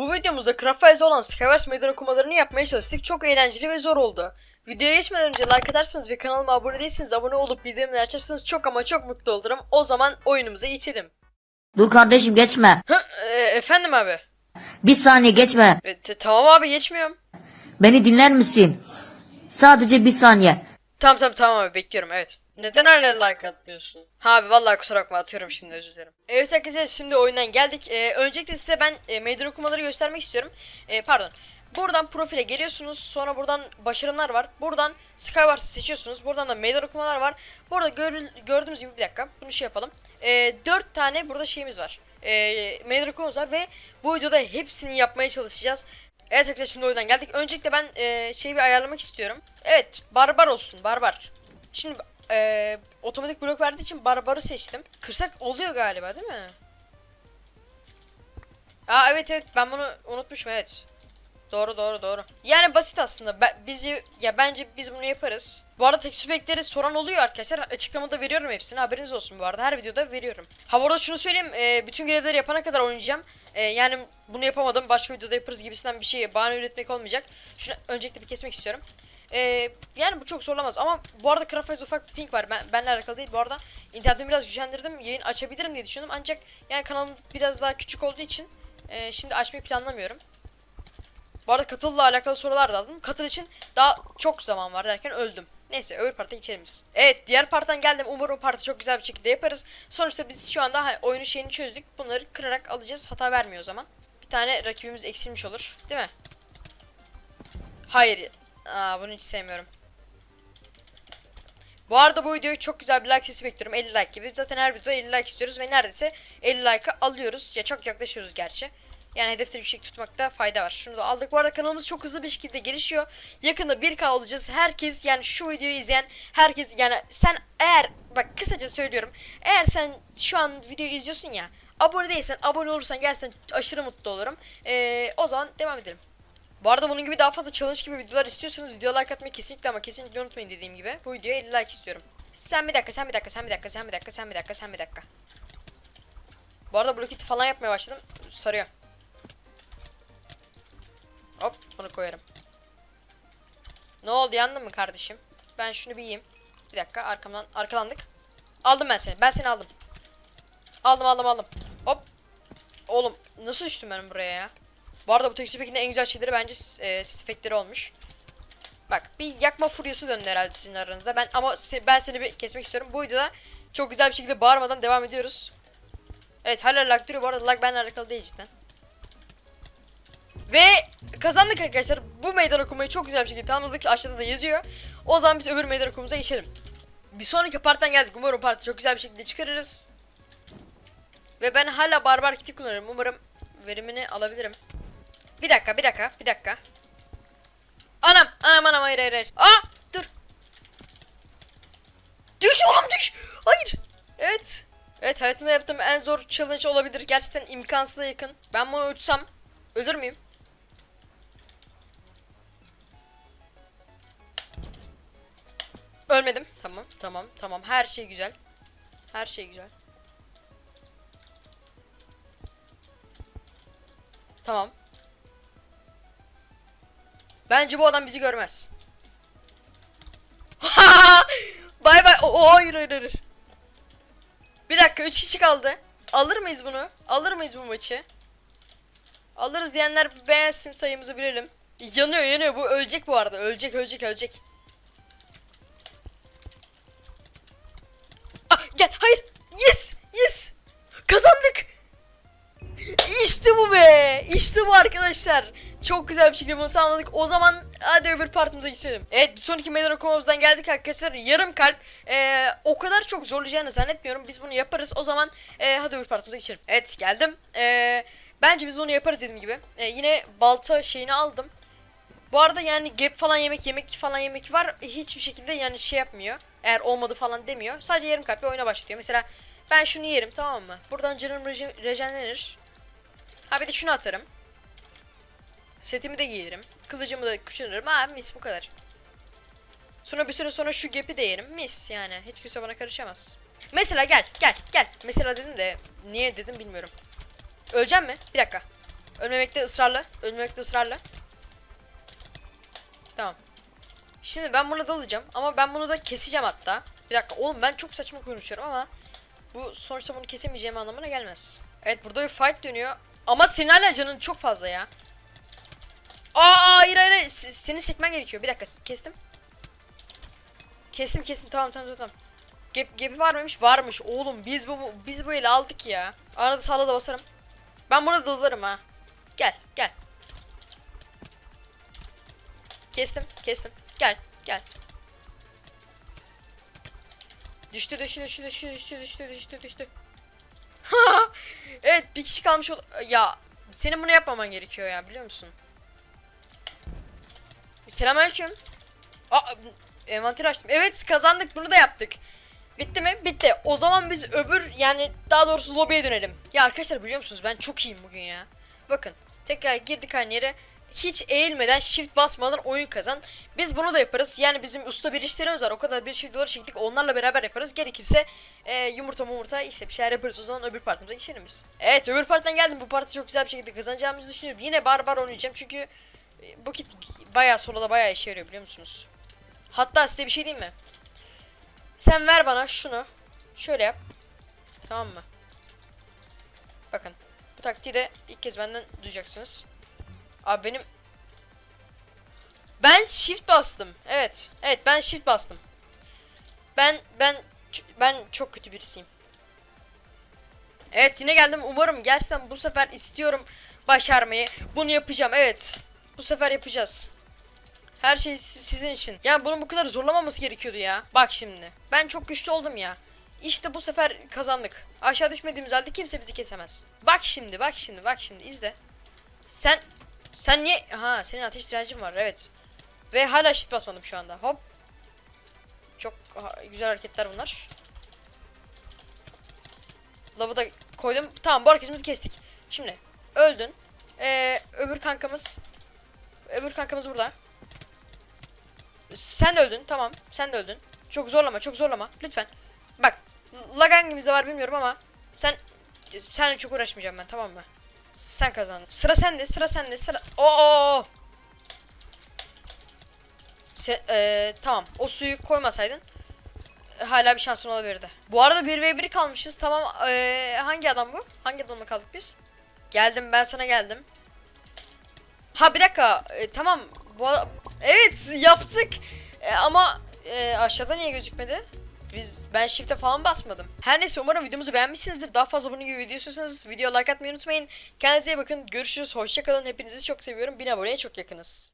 Bu videomuzda Craftwise'de olan Skywars meydan okumalarını yapmaya çalıştık. Çok eğlenceli ve zor oldu. Videoya geçmeden önce like atarsanız ve kanalıma abone değilseniz abone olup bildirimleri açarsanız çok ama çok mutlu olurum. O zaman oyunumuza geçelim. Dur kardeşim geçme. Hı, e, efendim abi. Bir saniye geçme. E, tamam abi geçmiyorum. Beni dinler misin? Sadece bir saniye. Tamam tamam tamam abi bekliyorum evet. Neden hala like atmıyorsun? Ha abi vallahi kusura bakma atıyorum şimdi özür dilerim. Evet arkadaşlar şimdi oyundan geldik. Ee, öncelikle size ben e, meydan okumaları göstermek istiyorum. Ee, pardon. Buradan profile geliyorsunuz. Sonra buradan başarımlar var. Buradan Skywars'ı seçiyorsunuz. Buradan da meydan okumalar var. Burada gör- gördüğünüz gibi bir dakika. Bunu şey yapalım. Ee, 4 tane burada şeyimiz var. Ee, meydan okumamız var ve bu videoda hepsini yapmaya çalışacağız. Evet arkadaşlar şimdi oyundan geldik. Öncelikle ben e, şeyi bir ayarlamak istiyorum. Evet barbar olsun barbar. Şimdi e, otomatik blok verdiği için barbarı seçtim. Kırsak oluyor galiba değil mi? Aa evet evet ben bunu unutmuşum evet. Doğru doğru doğru. Yani basit aslında. Ben, bizi ya bence biz bunu yaparız. Bu arada tek süpekleri soran oluyor arkadaşlar. Açıklamada veriyorum hepsini. Haberiniz olsun bu arada. Her videoda veriyorum. Ha bu arada şunu söyleyeyim. e, bütün görevleri yapana kadar oynayacağım. E, yani bunu yapamadım. Başka videoda yaparız gibisinden bir şey bahane üretmek olmayacak. Şunu öncelikle bir kesmek istiyorum. E, yani bu çok zorlamaz ama bu arada Craftwise'da ufak bir ping var. Ben, benle alakalı değil. Bu arada internetimi biraz güçlendirdim. Yayın açabilirim diye düşündüm. Ancak yani kanalım biraz daha küçük olduğu için e, şimdi açmayı planlamıyorum. Bu arada katılla alakalı sorular da aldım. Katıl için daha çok zaman var derken öldüm. Neyse öbür parta geçelim. Evet diğer parttan geldim. Umarım o partı çok güzel bir şekilde yaparız. Sonuçta biz şu anda hani, oyunun şeyini çözdük. Bunları kırarak alacağız. Hata vermiyor o zaman. Bir tane rakibimiz eksilmiş olur. Değil mi? Hayır. Aa bunu hiç sevmiyorum. Bu arada bu videoyu çok güzel bir like sesi bekliyorum. 50 like gibi. Zaten her videoda 50 like istiyoruz ve neredeyse 50 like'ı alıyoruz. Ya çok yaklaşıyoruz gerçi. Yani hedefleri yüksek tutmakta fayda var. Şunu da aldık. Bu arada kanalımız çok hızlı bir şekilde gelişiyor. Yakında 1K olacağız. Herkes yani şu videoyu izleyen herkes yani sen eğer bak kısaca söylüyorum. Eğer sen şu an videoyu izliyorsun ya abone değilsen abone olursan gerçekten aşırı mutlu olurum. Ee, o zaman devam edelim. Bu arada bunun gibi daha fazla challenge gibi videolar istiyorsanız video like atmayı kesinlikle ama kesinlikle unutmayın dediğim gibi. Bu videoya 50 like istiyorum. Sen bir dakika, sen bir dakika, sen bir dakika, sen bir dakika, sen bir dakika, sen bir dakika. Bu arada bloketi falan yapmaya başladım. Sarıyor. Hop bunu koyarım. Ne oldu yandın mı kardeşim? Ben şunu bir yiyeyim. Bir dakika arkamdan arkalandık. Aldım ben seni. Ben seni aldım. Aldım aldım aldım. Hop. Oğlum nasıl düştüm ben buraya ya? Bu arada bu tekstür pekinde en güzel şeyleri bence e, efektleri olmuş. Bak bir yakma furyası döndü herhalde sizin aranızda. Ben ama se- ben seni bir kesmek istiyorum. Bu videoda çok güzel bir şekilde bağırmadan devam ediyoruz. Evet hala lag duruyor. Bu arada lag benimle alakalı değil cidden. Ve kazandık arkadaşlar. Bu meydan okumayı çok güzel bir şekilde tamamladık. Aşağıda da yazıyor. O zaman biz öbür meydan okumumuza geçelim. Bir sonraki parttan geldik. Umarım partı çok güzel bir şekilde çıkarırız. Ve ben hala barbar kiti kullanıyorum. Umarım verimini alabilirim. Bir dakika, bir dakika, bir dakika. Anam, anam, anam, hayır, hayır, hayır. Aa, dur. Düş oğlum düş. Hayır. Evet. Evet, hayatımda yaptığım en zor challenge olabilir. Gerçekten imkansıza yakın. Ben bunu uçsam ölür müyüm? Ölmedim. Tamam, tamam, tamam. Her şey güzel. Her şey güzel. Tamam. Bence bu adam bizi görmez. bay bay. O, o, hayır hayır hayır. Bir dakika 3 kişi kaldı. Alır mıyız bunu? Alır mıyız bu maçı? Alırız diyenler beğensin sayımızı bilelim. Yanıyor yanıyor bu ölecek bu arada. Ölecek ölecek ölecek. Ah gel hayır. Yes yes. Kazandık. İşte bu be. İşte bu arkadaşlar. Çok güzel bir şekilde bunu tamamladık. O zaman hadi öbür partimize geçelim. Evet bir sonraki meydan okumamızdan geldik arkadaşlar. Yarım kalp. Ee, o kadar çok zorlayacağını zannetmiyorum. Biz bunu yaparız. O zaman e, hadi öbür partimize geçelim. Evet geldim. Ee, bence biz onu yaparız dediğim gibi. Ee, yine balta şeyini aldım. Bu arada yani gap falan yemek yemek falan yemek var. Hiçbir şekilde yani şey yapmıyor. Eğer olmadı falan demiyor. Sadece yarım kalple oyuna başlıyor. Mesela ben şunu yerim tamam mı? Buradan canım reje- rejenlenir. Ha bir de şunu atarım. Setimi de giyerim. Kılıcımı da kuşanırım. Ha mis bu kadar. Sonra bir süre sonra şu gap'i de yerim. Mis yani. Hiç kimse bana karışamaz. Mesela gel gel gel. Mesela dedim de niye dedim bilmiyorum. Öleceğim mi? Bir dakika. Ölmemekte ısrarla. Ölmemekte ısrarla. Tamam. Şimdi ben buna dalacağım ama ben bunu da keseceğim hatta. Bir dakika oğlum ben çok saçma konuşuyorum ama bu sonuçta bunu kesemeyeceğim anlamına gelmez. Evet burada bir fight dönüyor. Ama hala canın çok fazla ya. Seni sekmen gerekiyor. Bir dakika kestim. Kestim kestim tamam tamam tamam. Gap, gap'i var mıymış? Varmış. Oğlum biz bu biz bu ele aldık ya. Arada sağda da basarım. Ben bunu dalarım ha. Gel gel. Kestim kestim. Gel gel. Düştü düştü düştü düştü düştü düştü düştü düştü. evet bir kişi kalmış ol ya senin bunu yapmaman gerekiyor ya biliyor musun? Selamünaleyküm. Aa envanter açtım. Evet kazandık bunu da yaptık. Bitti mi? Bitti. O zaman biz öbür yani daha doğrusu lobiye dönelim. Ya arkadaşlar biliyor musunuz ben çok iyiyim bugün ya. Bakın tekrar girdik aynı yere. Hiç eğilmeden shift basmadan oyun kazan. Biz bunu da yaparız. Yani bizim usta bir işlerimiz var. O kadar bir şey dolar çektik. Onlarla beraber yaparız. Gerekirse e, yumurta mumurta işte bir şeyler yaparız. O zaman öbür partimize geçelim. Evet öbür partiden geldim. Bu parti çok güzel bir şekilde kazanacağımızı düşünüyorum. Yine barbar oynayacağım. Çünkü bu kit bayağı solada bayağı işe yarıyor biliyor musunuz? Hatta size bir şey diyeyim mi? Sen ver bana şunu. Şöyle yap. Tamam mı? Bakın. Bu taktiği de ilk kez benden duyacaksınız. Abi benim... Ben shift bastım. Evet. Evet ben shift bastım. Ben ben ben çok kötü birisiyim. Evet yine geldim. Umarım gerçekten bu sefer istiyorum başarmayı. Bunu yapacağım. Evet. Bu sefer yapacağız. Her şey si- sizin için. Yani bunun bu kadar zorlamaması gerekiyordu ya. Bak şimdi. Ben çok güçlü oldum ya. İşte bu sefer kazandık. Aşağı düşmediğimiz halde kimse bizi kesemez. Bak şimdi, bak şimdi, bak şimdi izle. Sen sen niye ha senin ateş direncin var evet. Ve hala shit basmadım şu anda. Hop. Çok güzel hareketler bunlar. Lavı da koydum. Tamam bu hareketimizi kestik. Şimdi öldün. Ee, öbür kankamız öbür kankamız burada. Sen de öldün. Tamam. Sen de öldün. Çok zorlama, çok zorlama. Lütfen. Bak. Lag hangimizde var bilmiyorum ama sen sen çok uğraşmayacağım ben tamam mı? Sen kazandın. Sıra sende, sıra sende, sıra. Oo! Se eee, tamam. O suyu koymasaydın hala bir şansın olabilirdi. Bu arada 1v1 kalmışız. Tamam. eee, hangi adam bu? Hangi adamla kaldık biz? Geldim ben sana geldim. Ha bir dakika. E, tamam. Bu evet yaptık. E, ama e, aşağıda niye gözükmedi? Biz ben shift'e falan basmadım. Her neyse umarım videomuzu beğenmişsinizdir. Daha fazla bunun gibi video istiyorsanız video like atmayı unutmayın. Kendinize iyi bakın. Görüşürüz. Hoşçakalın. Hepinizi çok seviyorum. 1000 aboneye çok yakınız.